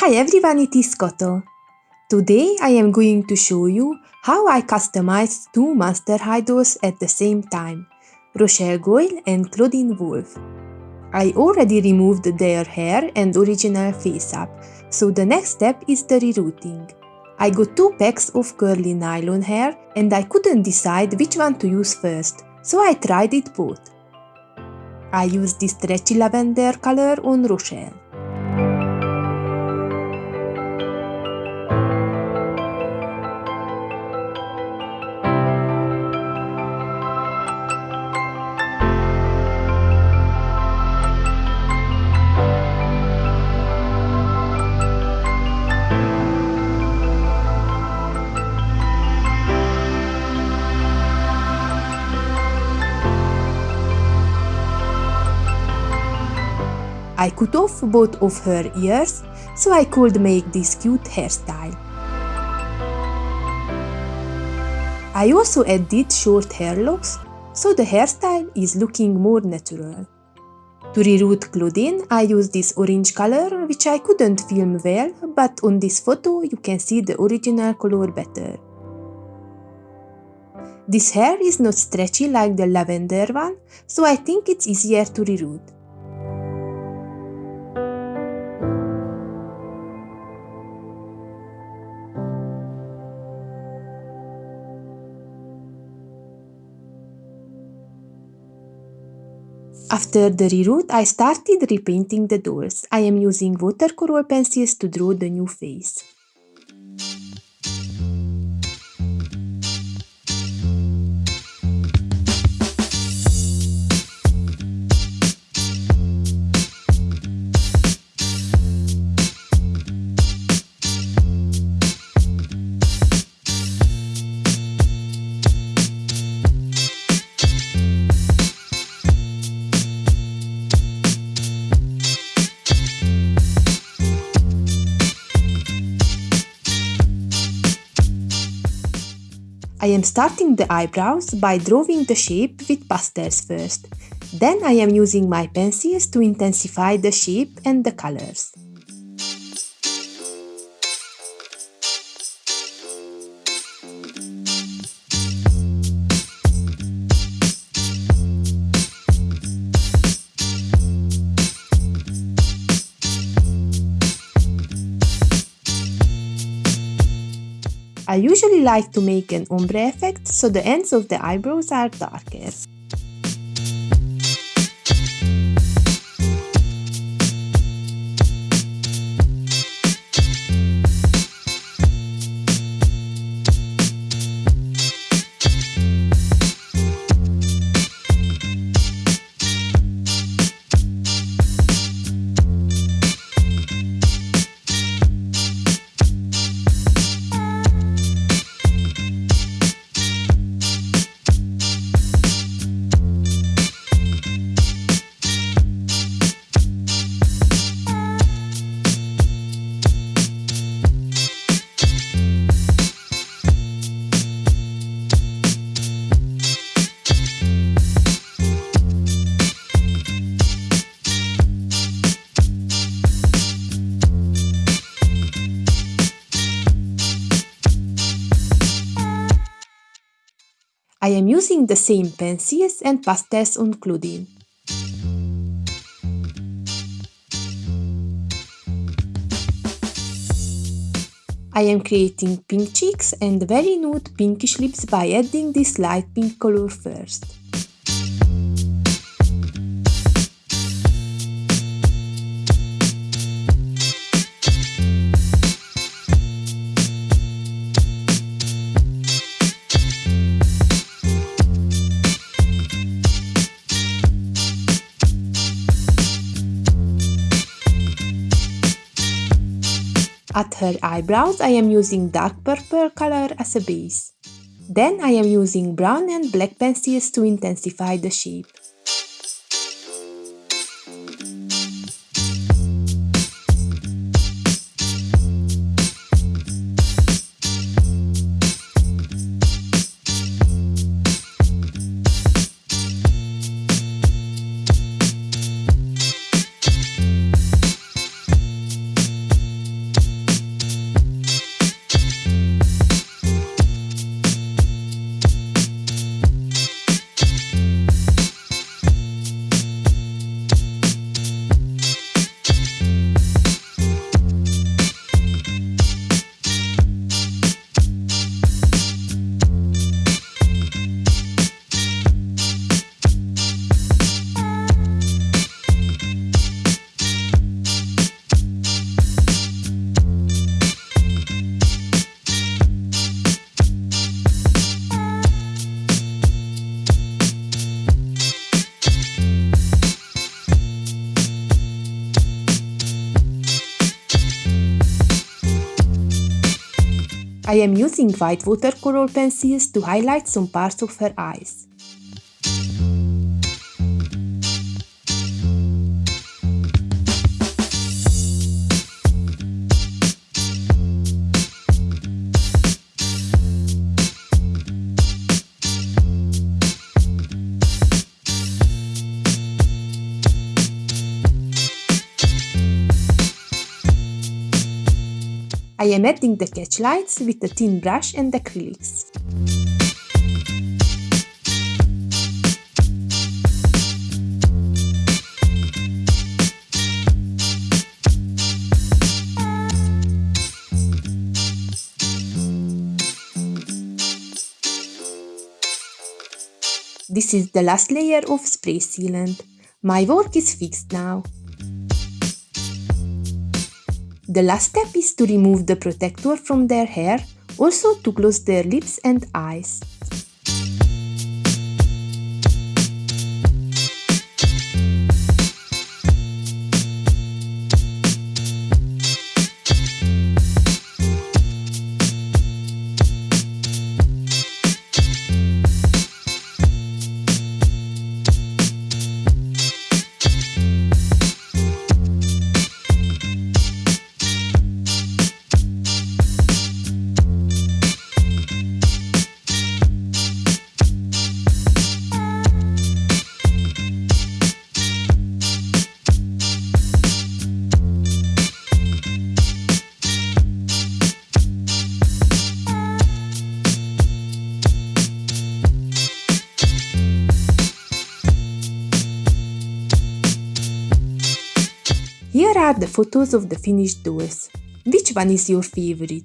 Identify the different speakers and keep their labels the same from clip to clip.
Speaker 1: Hi everyone, it is Koto. Today I am going to show you how I customized two Monster High dolls at the same time, Rochelle Goyle and Clawdeen Wolf. I already removed their hair and original face up, so the next step is the rerooting. I got two packs of curly nylon hair and I couldn't decide which one to use first, so I tried it both. I used this stretchy lavender color on Rochelle. I cut off both of her ears so I could make this cute hairstyle. I also added short hair locks so the hairstyle is looking more natural. To reroot Clawdeen, I used this orange color which I couldn't film well, but on this photo you can see the original color better. This hair is not stretchy like the lavender one, so I think it's easier to reroot. After the reroot, I started repainting the doors. I am using watercolor pencils to draw the new face. I am starting the eyebrows by drawing the shape with pastels first. Then I am using my pencils to intensify the shape and the colors. I usually like to make an ombre effect so the ends of the eyebrows are darker. I am using the same pencils and pastels on Clawdeen. I am creating pink cheeks and very nude pinkish lips by adding this light pink color first. At her eyebrows I am using dark purple color as a base. Then I am using brown and black pencils to intensify the shape. I am using white watercolor pencils to highlight some parts of her eyes. I am adding the catch lights with a thin brush and acrylics. This is the last layer of spray sealant. My work is fixed now. The last step is to remove the protector from their hair, also to close their lips and eyes. Are the photos of the finished doors. Which one is your favorite?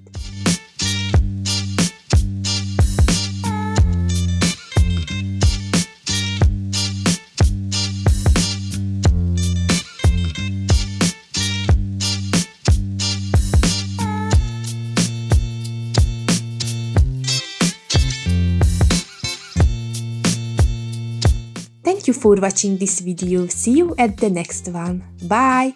Speaker 1: Thank you for watching this video. See you at the next one. Bye!